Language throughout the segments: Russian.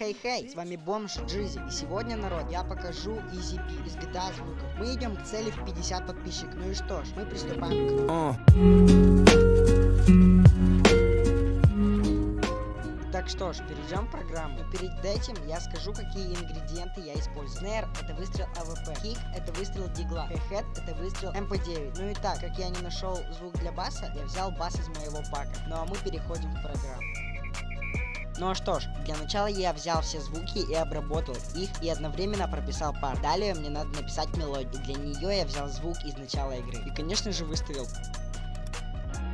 Хей-хей, с вами Бомж Джизи. И сегодня, народ, я покажу EasyP из GTA звуков. Мы идем к цели в 50 подписчиков. Ну и что ж, мы приступаем к... Так что ж, перейдем в программу. Но перед этим я скажу, какие ингредиенты я использую. Snare это выстрел AWP, kick это выстрел дигла, hat это выстрел МП9. Ну и так, как я не нашел звук для баса, я взял бас из моего пака. Ну а мы переходим в программу. Ну а что ж, для начала я взял все звуки и обработал их и одновременно прописал пар. Далее мне надо написать мелодию. Для нее я взял звук из начала игры. И конечно же выставил.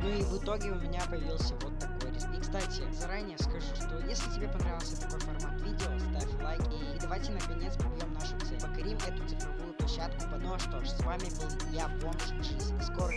Ну и в итоге у меня появился вот такой риск. И кстати, заранее скажу, что если тебе понравился такой формат видео, ставь лайк и давайте наконец побьем нашу цель. Покорим эту цифровую площадку. Ну а что ж, с вами был я, Бомж Джиз. Скоро